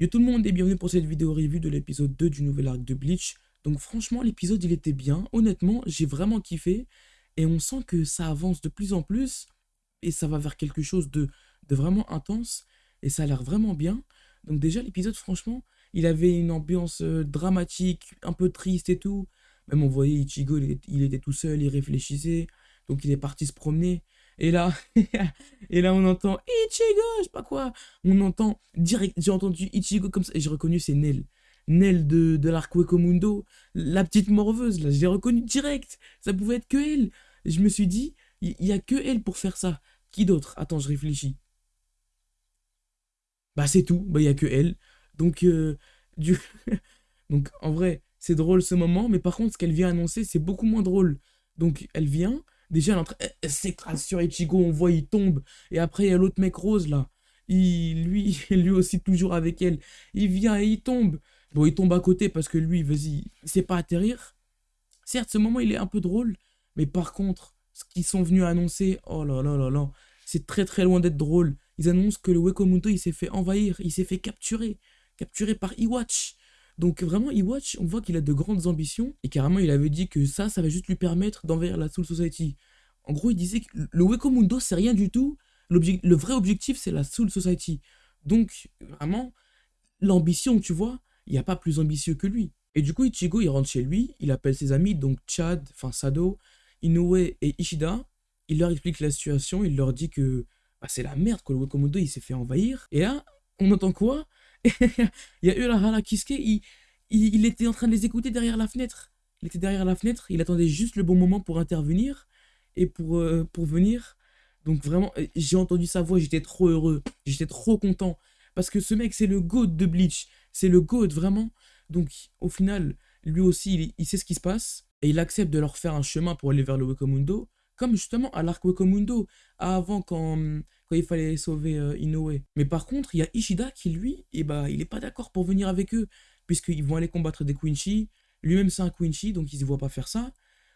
Yo tout le monde et bienvenue pour cette vidéo review de l'épisode 2 du nouvel arc de Bleach. Donc franchement l'épisode il était bien, honnêtement j'ai vraiment kiffé et on sent que ça avance de plus en plus et ça va vers quelque chose de, de vraiment intense et ça a l'air vraiment bien. Donc déjà l'épisode franchement il avait une ambiance euh, dramatique, un peu triste et tout. Même on voyait Ichigo il était tout seul, il réfléchissait donc il est parti se promener et là, on entend Ichigo, je sais pas quoi. On entend direct, j'ai entendu Ichigo comme ça, et j'ai reconnu c'est Nel. Nel de, de l'arc Mundo, la petite morveuse, là, je l'ai reconnu direct. Ça pouvait être que elle. Je me suis dit, il y, a que elle pour faire ça. Qui d'autre? Attends, je réfléchis. Bah c'est tout, bah il y a que elle. Donc, euh, du... Donc en vrai, c'est drôle ce moment, mais par contre, ce qu'elle vient annoncer, c'est beaucoup moins drôle. Donc elle vient, Déjà, sur Ichigo, on voit, il tombe. Et après, il y a l'autre mec rose, là. Il, lui, lui aussi, toujours avec elle. Il vient et il tombe. Bon, il tombe à côté parce que lui, vas-y, il sait pas atterrir. Certes, ce moment, il est un peu drôle. Mais par contre, ce qu'ils sont venus annoncer, oh là là là là, c'est très très loin d'être drôle. Ils annoncent que le Wekomuto, il s'est fait envahir, il s'est fait capturer. Capturé par Iwatch. Donc vraiment, Iwatch, on voit qu'il a de grandes ambitions, et carrément, il avait dit que ça, ça va juste lui permettre d'envahir la Soul Society. En gros, il disait que le Wekomundo, c'est rien du tout. Le vrai objectif, c'est la Soul Society. Donc, vraiment, l'ambition, tu vois, il n'y a pas plus ambitieux que lui. Et du coup, Ichigo, il rentre chez lui, il appelle ses amis, donc Chad, enfin Sado, Inoue et Ishida. Il leur explique la situation, il leur dit que bah, c'est la merde, que le Wekomundo, il s'est fait envahir. Et là, on entend quoi? il y a Urahara Kisuke, il, il, était en train de les écouter derrière la fenêtre. Il était derrière la fenêtre, il attendait juste le bon moment pour intervenir et pour, euh, pour venir. Donc vraiment, euh, j'ai entendu sa voix, j'étais trop heureux, j'étais trop content. Parce que ce mec, c'est le GOAT de Bleach. C'est le GOAT, vraiment. Donc au final, lui aussi, il, sait ce qui se passe. Et il accepte de leur faire un chemin pour aller vers le Wekomundo. Comme justement à l'arc Wekomundo, avant quand, quand il fallait sauver euh, Inoue. Mais par contre, il y a Ishida qui, lui, eh bah, il n'est pas d'accord pour venir avec eux. Puisqu'ils vont aller combattre des Quincy. Lui-même, c'est un Quincy, donc il ne se voit pas faire ça.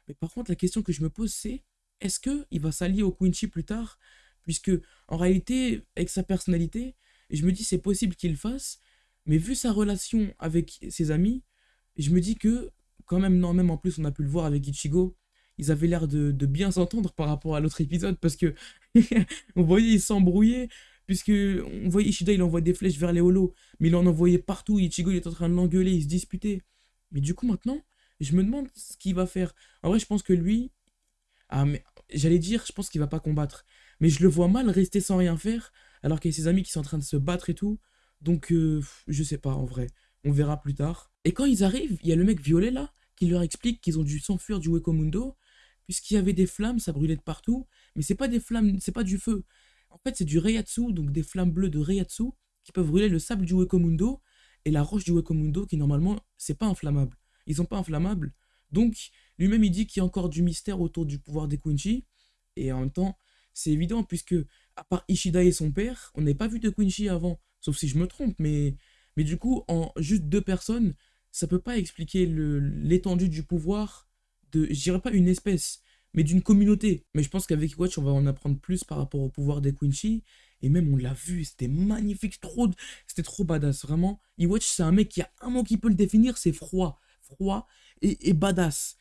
Mais par contre, la question que je me pose, c'est est-ce qu'il va s'allier au Quincy plus tard? Puisque, en réalité, avec sa personnalité, je me dis c'est possible qu'il le fasse, mais vu sa relation avec ses amis, je me dis que, quand même, non, même en plus, on a pu le voir avec Ichigo, ils avaient l'air de, bien s'entendre par rapport à l'autre épisode parce que on voyait ils s'embrouillaient puisque on voyait Ishida il envoie des flèches vers les holos mais il en envoyait partout Ichigo il est en train de l'engueuler ils se disputaient mais du coup maintenant je me demande ce qu'il va faire en vrai je pense que lui ah, mais j'allais dire, je pense qu'il va pas combattre. Mais je le vois mal rester sans rien faire, alors qu'il y a ses amis qui sont en train de se battre et tout. Donc, euh, je sais pas, en vrai. On verra plus tard. Et quand ils arrivent, il y a le mec violet là, qui leur explique qu'ils ont dû s'enfuir du Wekomundo, puisqu'il y avait des flammes, ça brûlait de partout. Mais c'est pas des flammes, c'est pas du feu. En fait, c'est du Reiatsu, donc des flammes bleues de Reiatsu, qui peuvent brûler le sable du Wekomundo, et la roche du Wekomundo, qui normalement, c'est pas inflammable. Ils sont pas inflammables. Donc, lui-même, il dit qu'il y a encore du mystère autour du pouvoir des Quincy. Et en même temps, c'est évident, puisque, à part Ishida et son père, on n'avait pas vu de Quincy avant. Sauf si je me trompe, mais, mais du coup, en juste deux personnes, ça peut pas expliquer l'étendue du pouvoir de, je dirais pas une espèce, mais d'une communauté. Mais je pense qu'avec Watch, on va en apprendre plus par rapport au pouvoir des Quincy. Et même, on l'a vu, c'était magnifique, trop, c'était trop badass, vraiment. Iwatch, c'est un mec qui a un mot qui peut le définir, c'est froid. Froid et, et badass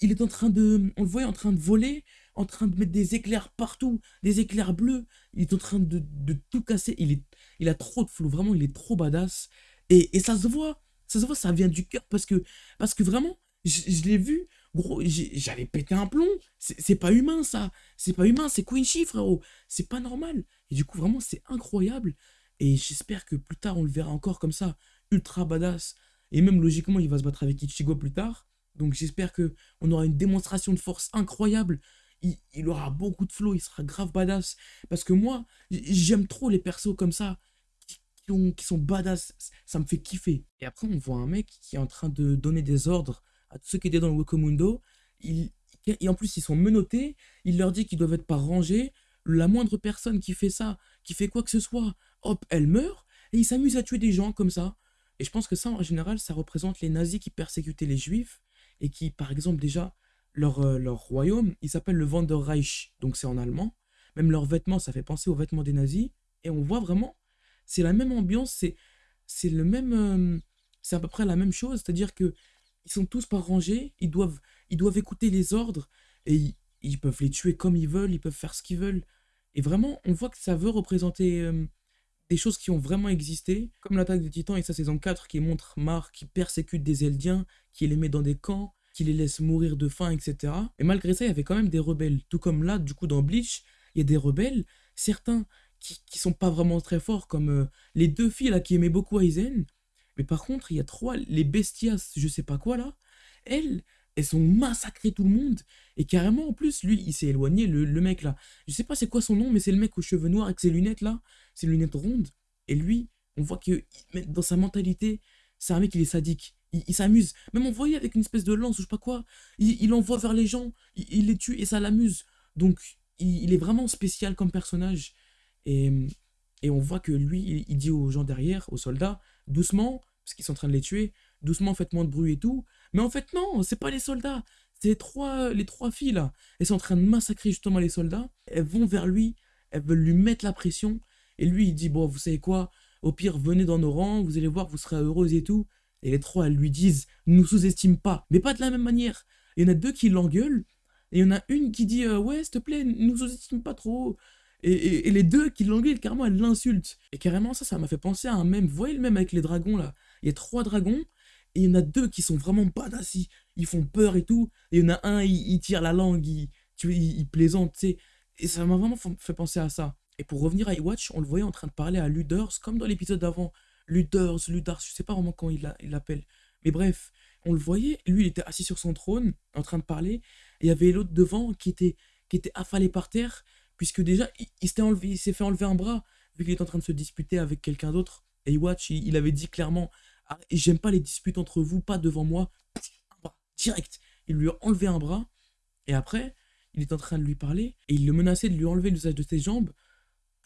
il est en train de, on le voit en train de voler, en train de mettre des éclairs partout, des éclairs bleus. Il est en train de, tout casser. Il, est, il a trop de flow, vraiment, il est trop badass. Et, ça se voit, ça se voit, ça vient du cœur parce que, parce que vraiment, je, l'ai vu, gros, j'allais péter un plomb. C'est pas humain ça, c'est pas humain, c'est Quincy frérot, c'est pas normal. Et du coup, vraiment, c'est incroyable. Et j'espère que plus tard, on le verra encore comme ça, ultra badass. Et même logiquement, il va se battre avec Ichigo plus tard. Donc j'espère que on aura une démonstration de force incroyable. Il, aura beaucoup de flow, il sera grave badass. Parce que moi, j'aime trop les persos comme ça, qui, qui, sont badass. Ça me fait kiffer. Et après, on voit un mec qui est en train de donner des ordres à tous ceux qui étaient dans le Wekomundo. Il, et en plus, ils sont menottés. Il leur dit qu'ils doivent être pas rangés. La moindre personne qui fait ça, qui fait quoi que ce soit, hop, elle meurt. Et il s'amuse à tuer des gens comme ça. Et je pense que ça, en général, ça représente les nazis qui persécutaient les juifs et qui, par exemple, déjà, leur, euh, leur royaume, il s'appelle le Wanderreich, donc c'est en allemand. Même leurs vêtements, ça fait penser aux vêtements des nazis. Et on voit vraiment, c'est la même ambiance, c'est c'est le même. euh, c'est à peu près la même chose, c'est-à-dire que ils sont tous par rangée, ils doivent, ils doivent écouter les ordres et ils, peuvent les tuer comme ils veulent, ils peuvent faire ce qu'ils veulent. Et vraiment, on voit que ça veut représenter euh, des choses qui ont vraiment existé, comme l'attaque des titans et sa saison 4 qui montre Mar qui persécute des Eldiens, qui les met dans des camps, qui les laisse mourir de faim, etc. Et malgré ça, il y avait quand même des rebelles. Tout comme là, du coup, dans Bleach, il y a des rebelles, certains qui, qui sont pas vraiment très forts, comme euh, les deux filles là qui aimaient beaucoup Aizen. Mais par contre, il y a trois, les bestias, je sais pas quoi là, elles, elles ont massacré tout le monde. Et carrément, en plus, lui, il s'est éloigné, le, le mec là. Je sais pas c'est quoi son nom, mais c'est le mec aux cheveux noirs avec ses lunettes là, ses lunettes rondes. Et lui, on voit que dans sa mentalité, c'est un mec, il est sadique. Il, s'amuse. Même on voyait avec une espèce de lance ou je sais pas quoi, il, il envoie vers les gens, il, les tue et ça l'amuse. Donc, il, est vraiment spécial comme personnage. Et, on voit que lui, il dit aux gens derrière, aux soldats, doucement, parce qu'ils sont en train de les tuer, doucement, faites moins de bruit et tout. Mais en fait, non, c'est pas les soldats. C'est trois, les trois filles là. Elles sont en train de massacrer justement les soldats. Elles vont vers lui, elles veulent lui mettre la pression. Et lui, il dit, bon, vous savez quoi, au pire, venez dans nos rangs, vous allez voir, vous serez heureuse et tout. Et les trois, elles lui disent, nous sous-estime pas, mais pas de la même manière. Il y en a deux qui l'engueulent, et il y en a une qui dit, euh, ouais, s'il te plaît, nous sous-estime pas trop. Et, les deux qui l'engueulent, carrément, elles l'insultent. Et carrément, ça, ça m'a fait penser à un même. Vous voyez le même avec les dragons là? Il y a trois dragons, et il y en a deux qui sont vraiment badass, ils, ils font peur et tout. Et il y en a un, il, il tire la langue, il, tu plaisante, tu sais. Et ça m'a vraiment fa- fait penser à ça. Et pour revenir à Iwatch, on le voyait en train de parler à Luders, comme dans l'épisode d'avant. Luders, Ludars, je sais pas vraiment comment il l'appelle. Mais bref, on le voyait, lui il était assis sur son trône, en train de parler, et il y avait l'autre devant qui était, qui était affalé par terre, puisque déjà il, s'est fait enlever un bras, vu qu'il était en train de se disputer avec quelqu'un d'autre. Et Iwatch, il, avait dit clairement Ah, J'aime pas les disputes entre vous, pas devant moi. Direct. Il lui a enlevé un bras, et après, il est en train de lui parler, et il le menaçait de lui enlever l'usage de ses jambes,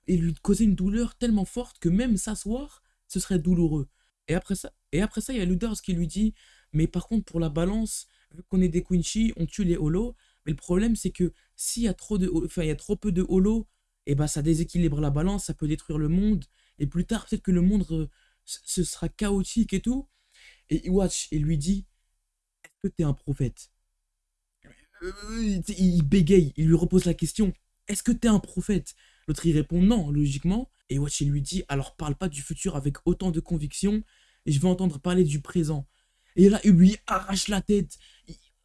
et lui causer une douleur tellement forte que même s'asseoir, ce serait douloureux. Et après ça, et après ça, il y a Luders qui lui dit, mais par contre pour la balance, vu qu'on est des Quincy, on tue les holos, mais le problème c'est que s'il y a trop enfin il y a trop peu de holos, et ben ça déséquilibre la balance, ça peut détruire le monde, et plus tard peut-être que le monde ce sera chaotique et tout. Et Iwatch, il lui dit, est-ce que t'es un prophète? Euh, il bégaye, il lui repose la question, est-ce que t'es un prophète? L'autre il répond non, logiquement. Et Watch il lui dit alors parle pas du futur avec autant de conviction, et je veux entendre parler du présent. Et là il lui arrache la tête.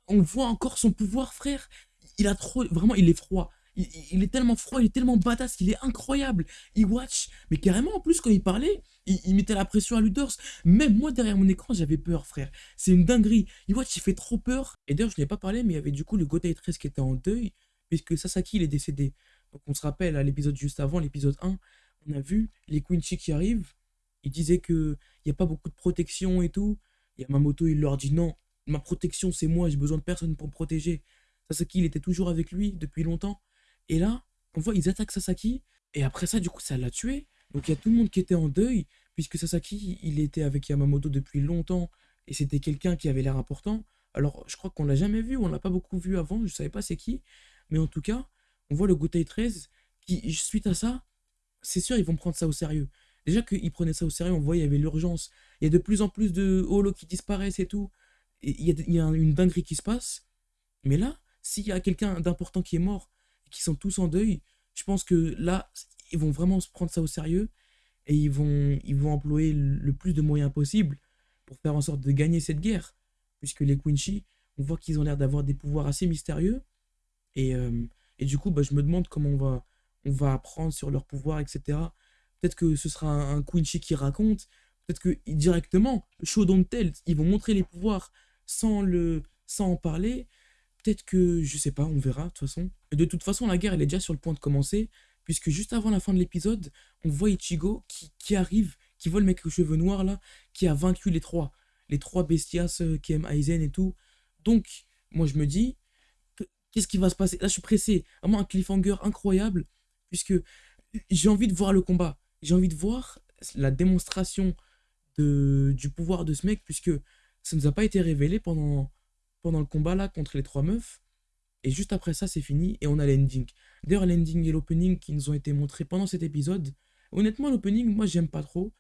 On voit encore son pouvoir, frère. Il a trop, vraiment il est froid. Il, est tellement froid, il est tellement badass, il est incroyable. Il watch, mais carrément en plus quand il parlait, il, mettait la pression à Ludors. Même moi derrière mon écran j'avais peur, frère. C'est une dinguerie. Il watch, il fait trop peur. Et d'ailleurs je n'ai pas parlé, mais il y avait du coup le Gotai 13 qui était en deuil, puisque Sasaki il est décédé. Donc on se rappelle à l'épisode juste avant, l'épisode 1, on a vu les Quincy qui arrivent. Ils disaient que il n'y a pas beaucoup de protection et tout. Yamamoto, il leur dit non, ma protection c'est moi, j'ai besoin de personne pour me protéger. Sasaki, il était toujours avec lui depuis longtemps. Et là, on voit, ils attaquent Sasaki. Et après ça, du coup, ça l'a tué. Donc il y a tout le monde qui était en deuil, puisque Sasaki, il était avec Yamamoto depuis longtemps. Et c'était quelqu'un qui avait l'air important. Alors, je crois qu'on l'a jamais vu, on l'a pas beaucoup vu avant, je savais pas c'est qui. Mais en tout cas, on voit le Gotai 13 qui, suite à ça, c'est sûr, ils vont prendre ça au sérieux. Déjà qu'ils prenaient ça au sérieux, on voit, il y avait l'urgence. Il y a de plus en plus de holos qui disparaissent et tout. Il y a, une dinguerie qui se passe. Mais là, s'il y a quelqu'un d'important qui est mort qui sont tous en deuil, je pense que là, ils vont vraiment se prendre ça au sérieux et ils vont, ils vont employer le plus de moyens possibles pour faire en sorte de gagner cette guerre. Puisque les Quincy, on voit qu'ils ont l'air d'avoir des pouvoirs assez mystérieux. Et, euh, et du coup, bah, je me demande comment on va, on va apprendre sur leurs pouvoirs, etc. Peut-être que ce sera un, un Quincy qui raconte. Peut-être que directement, show don't tell, ils vont montrer les pouvoirs sans, le, sans en parler. Peut-être que, je sais pas, on verra, de toute façon. De toute façon, la guerre, elle est déjà sur le point de commencer. Puisque juste avant la fin de l'épisode, on voit Ichigo qui, qui arrive, qui voit le mec aux cheveux noirs là, qui a vaincu les trois. Les trois bestias euh, qui aiment Aizen et tout. Donc, moi je me dis, que- qu'est-ce qui va se passer? Là, je suis pressé. Vraiment un cliffhanger incroyable. Puisque j'ai envie de voir le combat. J'ai envie de voir la démonstration de, du pouvoir de ce mec. Puisque ça nous a pas été révélé pendant, pendant le combat là contre les trois meufs. Et juste après ça, c'est fini et on a l'ending. D'ailleurs, l'ending et l'opening qui nous ont été montrés pendant cet épisode. Honnêtement, l'opening, moi, j'aime pas trop.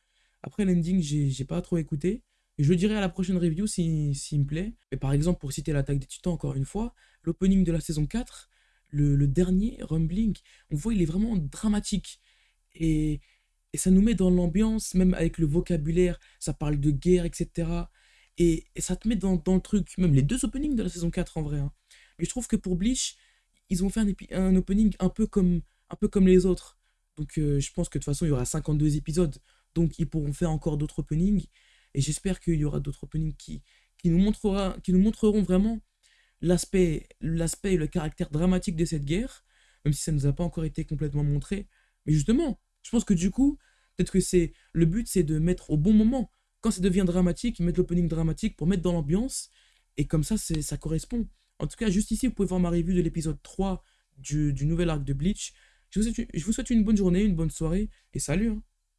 Après, l'ending, j'ai pas trop écouté. Je le dirai à la prochaine review s'il si, s'il me plaît. Mais par exemple, pour citer l'attaque des titans encore une fois, l'opening de la saison 4, le, le dernier, Rumbling, on voit il est vraiment dramatique. Et, et ça nous met dans l'ambiance, même avec le vocabulaire, ça parle de guerre, etc. Et, ça te met dans, dans le truc, même les deux openings de la saison 4 en vrai. hein. Mais je trouve que pour Bleach, ils ont fait un, un opening un peu comme, un peu comme les autres. Donc euh, je pense que de toute façon, il y aura 52 épisodes. Donc ils pourront faire encore d'autres openings. Et j'espère qu'il y aura d'autres openings qui, qui, nous qui nous montreront vraiment l'aspect l'aspect et le caractère dramatique de cette guerre, même si ça ne nous a pas encore été complètement montré. Mais justement, je pense que du coup, peut-être que c'est le but, c'est de mettre au bon moment. Quand ça devient dramatique, mettre l'opening dramatique pour mettre dans l'ambiance. Et comme ça, ça correspond. En tout cas, juste ici, vous pouvez voir ma review de l'épisode 3 du, nouvel arc de Bleach. Je vous, souhaite, je vous souhaite une bonne journée, une bonne soirée, et salut hein.